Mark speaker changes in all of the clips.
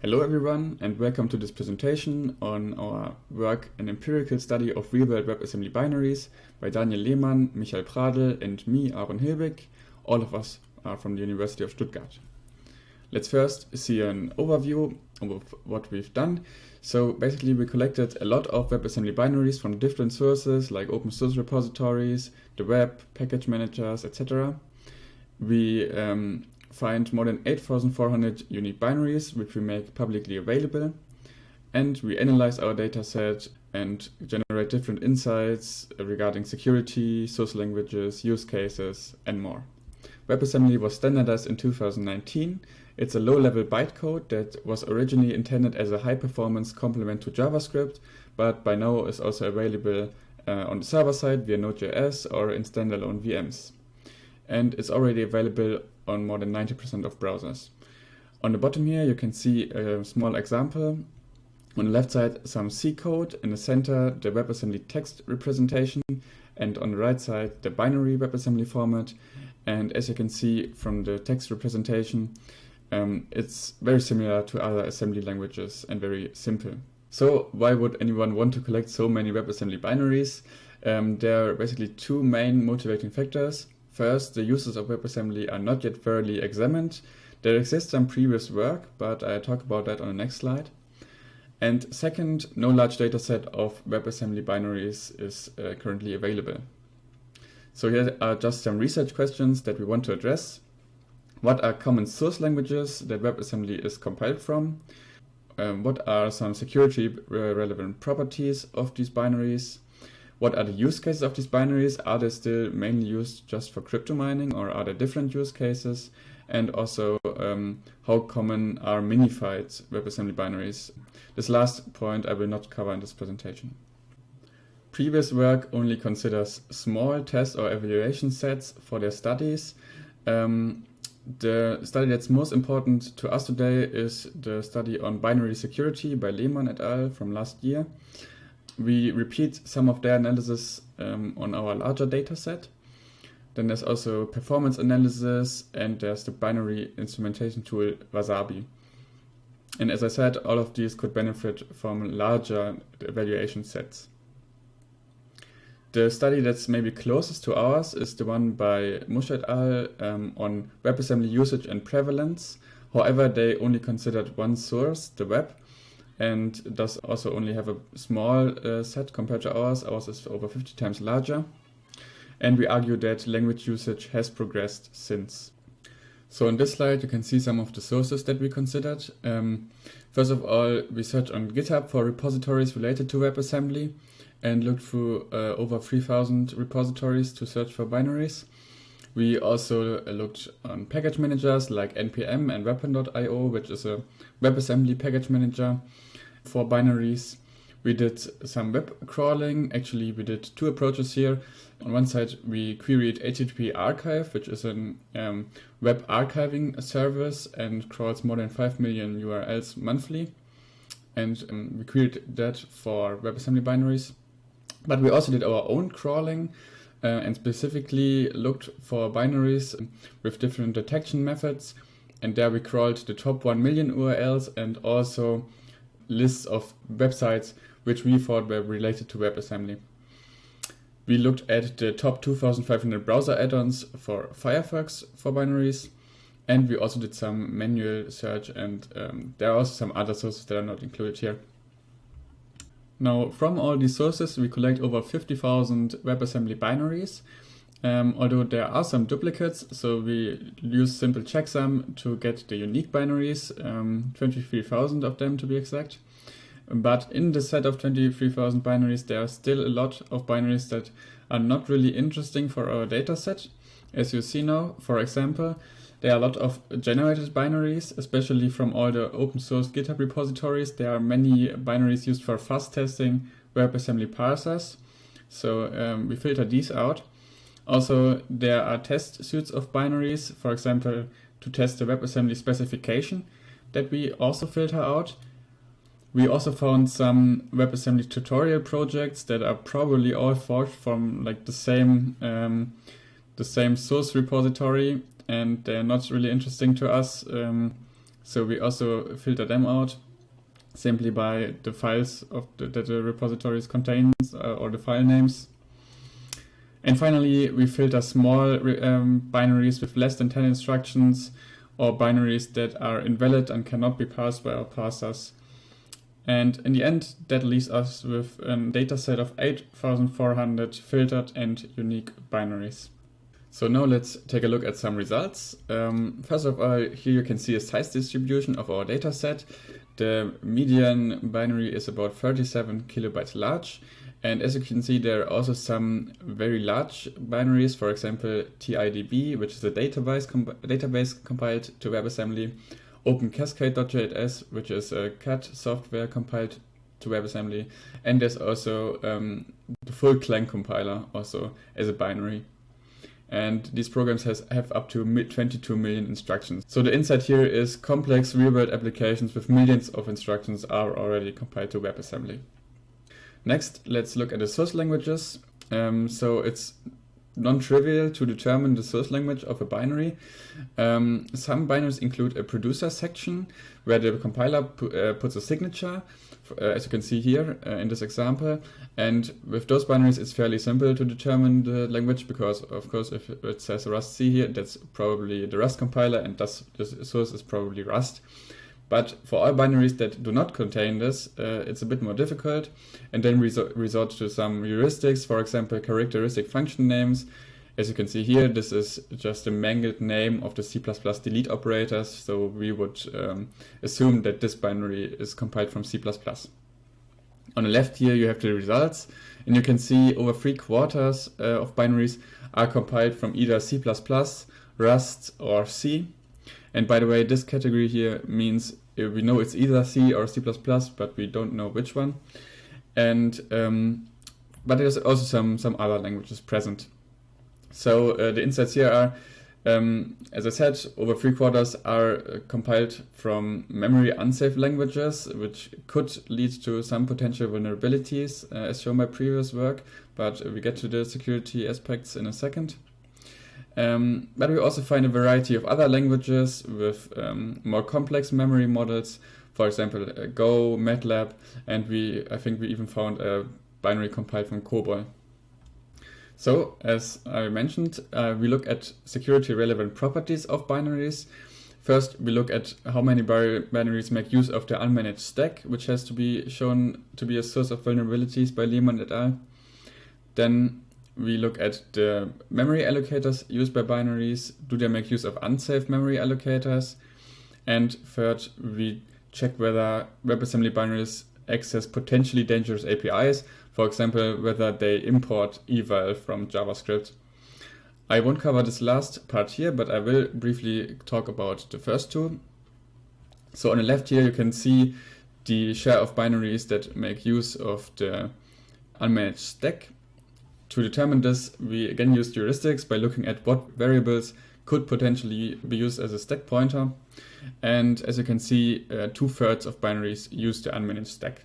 Speaker 1: Hello everyone and welcome to this presentation on our work An Empirical Study of Real-World WebAssembly Binaries by Daniel Lehmann, Michael Pradel and me, Aaron Hilbig. All of us are from the University of Stuttgart. Let's first see an overview of what we've done. So basically we collected a lot of WebAssembly binaries from different sources like open source repositories, the web, package managers, etc. We um, find more than 8,400 unique binaries, which we make publicly available. And we analyze our dataset and generate different insights regarding security, source languages, use cases, and more. WebAssembly was standardized in 2019. It's a low-level bytecode that was originally intended as a high-performance complement to JavaScript, but by now is also available uh, on the server side via Node.js or in standalone VMs. And it's already available on more than 90% of browsers. On the bottom here you can see a small example. On the left side some C code, in the center the WebAssembly text representation and on the right side the binary WebAssembly format. And as you can see from the text representation, um, it's very similar to other assembly languages and very simple. So why would anyone want to collect so many WebAssembly binaries? Um, there are basically two main motivating factors. First, the uses of WebAssembly are not yet thoroughly examined. There exists some previous work, but I'll talk about that on the next slide. And second, no large dataset of WebAssembly binaries is uh, currently available. So here are just some research questions that we want to address. What are common source languages that WebAssembly is compiled from? Um, what are some security relevant properties of these binaries? What are the use cases of these binaries? Are they still mainly used just for crypto mining or are there different use cases? And also, um, how common are minified WebAssembly binaries? This last point I will not cover in this presentation. Previous work only considers small test or evaluation sets for their studies. Um, the study that's most important to us today is the study on binary security by Lehmann et al. from last year we repeat some of their analysis um, on our larger data set. Then there's also performance analysis and there's the binary instrumentation tool Wasabi. And as I said, all of these could benefit from larger evaluation sets. The study that's maybe closest to ours is the one by Musch et al. Um, on WebAssembly usage and prevalence. However, they only considered one source, the web, and does also only have a small uh, set compared to ours. Ours is over 50 times larger. And we argue that language usage has progressed since. So in this slide, you can see some of the sources that we considered. Um, first of all, we searched on GitHub for repositories related to WebAssembly and looked through uh, over 3000 repositories to search for binaries. We also uh, looked on package managers like NPM and wapm.io, which is a WebAssembly package manager for binaries. We did some web crawling. Actually, we did two approaches here. On one side, we queried HTTP Archive, which is a um, web archiving service and crawls more than 5 million URLs monthly. And um, we queried that for WebAssembly binaries. But we also did our own crawling uh, and specifically looked for binaries with different detection methods. And there we crawled the top 1 million URLs and also lists of websites which we thought were related to WebAssembly. We looked at the top 2500 browser add-ons for Firefox for binaries, and we also did some manual search, and um, there are also some other sources that are not included here. Now, from all these sources, we collect over 50,000 WebAssembly binaries, um, although there are some duplicates, so we use simple checksum to get the unique binaries, um, 23,000 of them to be exact. But in the set of 23,000 binaries, there are still a lot of binaries that are not really interesting for our dataset. As you see now, for example, there are a lot of generated binaries, especially from all the open source GitHub repositories. There are many binaries used for fuzz testing WebAssembly parsers. So um, we filter these out. Also, there are test suites of binaries, for example, to test the WebAssembly specification that we also filter out. We also found some WebAssembly tutorial projects that are probably all forged from like the same um, the same source repository, and they're not really interesting to us. Um, So we also filter them out simply by the files of the, that the repositories contains uh, or the file names. And finally, we filter small um, binaries with less than 10 instructions or binaries that are invalid and cannot be parsed by our parsers. And in the end, that leaves us with a dataset of 8,400 filtered and unique binaries. So now let's take a look at some results. Um, first of all, here you can see a size distribution of our dataset. The median binary is about 37 kilobytes large. And as you can see, there are also some very large binaries, for example, TIDB, which is a database, comp database compiled to WebAssembly, OpenCascade.js, which is a CAD software compiled to WebAssembly, and there's also um, the full Clang compiler also as a binary and these programs has, have up to 22 million instructions. So the insight here is complex real-world applications with millions of instructions are already compiled to WebAssembly. Next, let's look at the source languages. Um, so it's non-trivial to determine the source language of a binary. Um, some binaries include a producer section where the compiler uh, puts a signature uh, as you can see here uh, in this example. And with those binaries, it's fairly simple to determine the language because, of course, if it says rustc here, that's probably the Rust compiler and thus the source is probably Rust. But for all binaries that do not contain this, uh, it's a bit more difficult. And then resort, resort to some heuristics, for example, characteristic function names. As you can see here, this is just a mangled name of the C++ delete operators. So we would um, assume that this binary is compiled from C++. On the left here, you have the results. And you can see over three quarters uh, of binaries are compiled from either C++, Rust, or C. And by the way, this category here means uh, we know it's either C or C++, but we don't know which one. And um, but there's also some, some other languages present. So uh, the insights here are, um, as I said, over three quarters are uh, compiled from memory unsafe languages, which could lead to some potential vulnerabilities, uh, as shown by previous work, but we get to the security aspects in a second. Um, but we also find a variety of other languages with um, more complex memory models, for example, uh, Go, MATLAB, and we I think we even found a binary compiled from COBOL. So, as I mentioned, uh, we look at security relevant properties of binaries. First, we look at how many binaries make use of the unmanaged stack, which has to be shown to be a source of vulnerabilities by Lehmann et al. Then we look at the memory allocators used by binaries. Do they make use of unsafe memory allocators? And third, we check whether WebAssembly binaries access potentially dangerous APIs for example, whether they import eval from JavaScript. I won't cover this last part here, but I will briefly talk about the first two. So on the left here, you can see the share of binaries that make use of the unmanaged stack. To determine this, we again use heuristics by looking at what variables could potentially be used as a stack pointer. And as you can see, uh, two thirds of binaries use the unmanaged stack.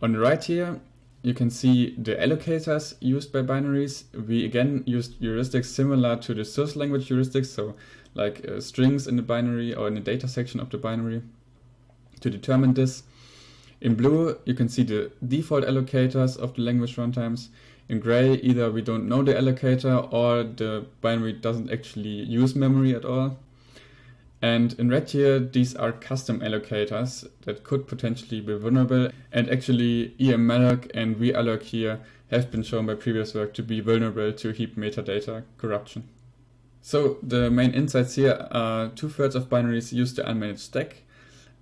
Speaker 1: On the right here, you can see the allocators used by binaries. We again used heuristics similar to the source language heuristics, so like uh, strings in the binary or in the data section of the binary to determine this. In blue, you can see the default allocators of the language runtimes. In gray, either we don't know the allocator or the binary doesn't actually use memory at all. And in red here, these are custom allocators that could potentially be vulnerable. And actually emmalloc and realloc here have been shown by previous work to be vulnerable to heap metadata corruption. So the main insights here are two-thirds of binaries use the unmanaged stack.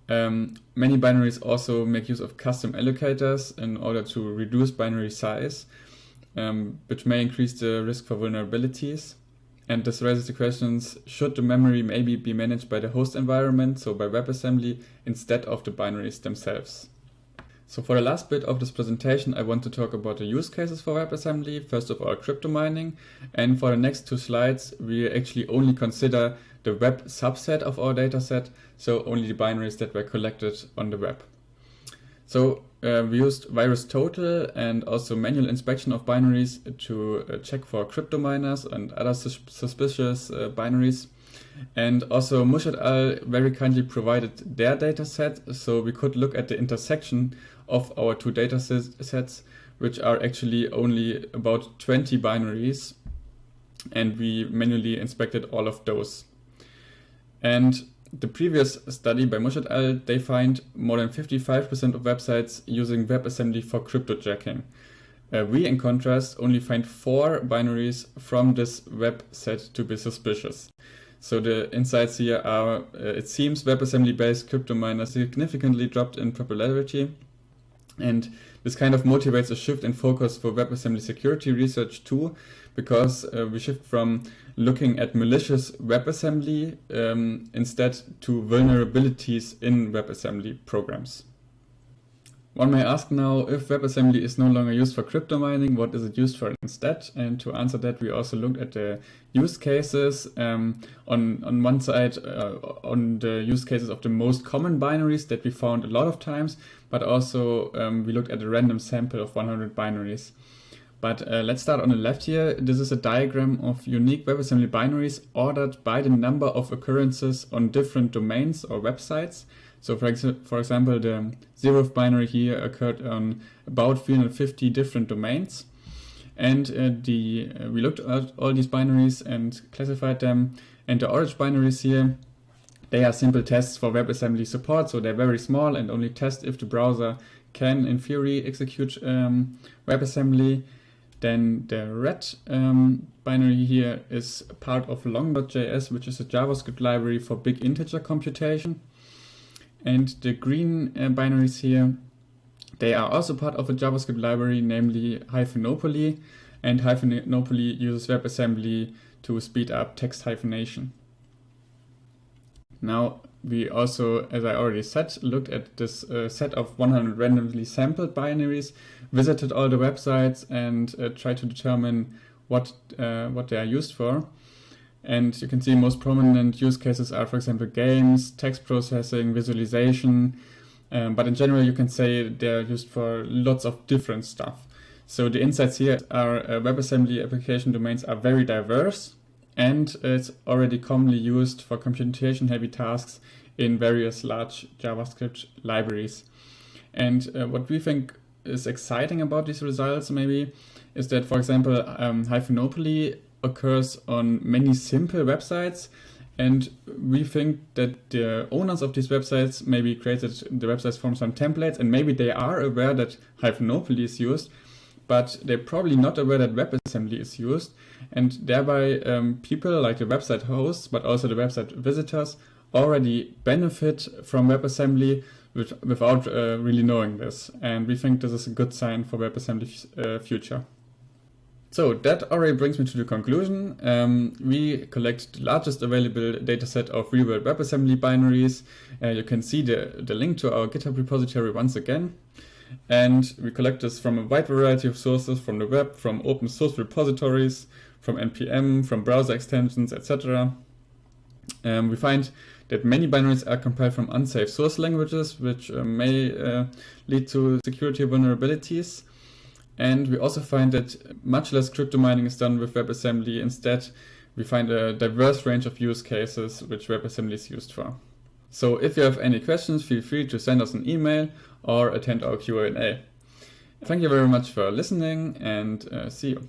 Speaker 1: Um, many binaries also make use of custom allocators in order to reduce binary size, um, which may increase the risk for vulnerabilities. And this raises the questions, should the memory maybe be managed by the host environment, so by WebAssembly, instead of the binaries themselves? So for the last bit of this presentation, I want to talk about the use cases for WebAssembly. First of all, crypto mining. And for the next two slides, we actually only consider the web subset of our dataset, so only the binaries that were collected on the web. So uh, we used VirusTotal and also manual inspection of binaries to uh, check for crypto miners and other sus suspicious uh, binaries. And also Musch et al. very kindly provided their dataset, so we could look at the intersection of our two data sets, which are actually only about 20 binaries. And we manually inspected all of those. And the previous study by Musch et al., they find more than 55% of websites using WebAssembly for cryptojacking. Uh, we, in contrast, only find four binaries from this web set to be suspicious. So the insights here are, uh, it seems WebAssembly-based crypto miners significantly dropped in popularity. And this kind of motivates a shift in focus for WebAssembly security research too, because uh, we shift from looking at malicious WebAssembly um, instead to vulnerabilities in WebAssembly programs. One may ask now, if WebAssembly is no longer used for crypto mining, what is it used for instead? And to answer that, we also looked at the use cases. Um, on, on one side, uh, on the use cases of the most common binaries that we found a lot of times, but also um, we looked at a random sample of 100 binaries. But uh, let's start on the left here. This is a diagram of unique WebAssembly binaries ordered by the number of occurrences on different domains or websites. So for, ex for example, the zeroth binary here occurred on about 350 different domains. And uh, the uh, we looked at all these binaries and classified them. And the orange binaries here, they are simple tests for WebAssembly support. So they're very small and only test if the browser can, in theory, execute um, WebAssembly. Then the red um, binary here is part of long.js, which is a JavaScript library for big integer computation. And the green uh, binaries here, they are also part of a JavaScript library, namely Hyphenopoly. And Hyphenopoly uses WebAssembly to speed up text hyphenation. Now, we also, as I already said, looked at this uh, set of 100 randomly sampled binaries, visited all the websites and uh, tried to determine what, uh, what they are used for. And you can see most prominent use cases are, for example, games, text processing, visualization. Um, but in general, you can say they're used for lots of different stuff. So the insights here are uh, WebAssembly application domains are very diverse and it's already commonly used for computation heavy tasks in various large JavaScript libraries. And uh, what we think is exciting about these results maybe is that, for example, um, Hyphenopoly occurs on many simple websites. And we think that the owners of these websites maybe created the websites from some templates. And maybe they are aware that Hyphenopoly is used, but they're probably not aware that WebAssembly is used. And thereby um, people like the website hosts, but also the website visitors already benefit from WebAssembly with, without uh, really knowing this. And we think this is a good sign for WebAssembly's uh, future. So that already brings me to the conclusion. Um, we collect the largest available dataset of real-world WebAssembly binaries. Uh, you can see the, the link to our GitHub repository once again. And we collect this from a wide variety of sources from the web, from open source repositories, from NPM, from browser extensions, etc. Um, we find that many binaries are compiled from unsafe source languages, which uh, may uh, lead to security vulnerabilities. And we also find that much less crypto mining is done with WebAssembly. Instead, we find a diverse range of use cases which WebAssembly is used for. So if you have any questions, feel free to send us an email or attend our Q&A. Thank you very much for listening and uh, see you.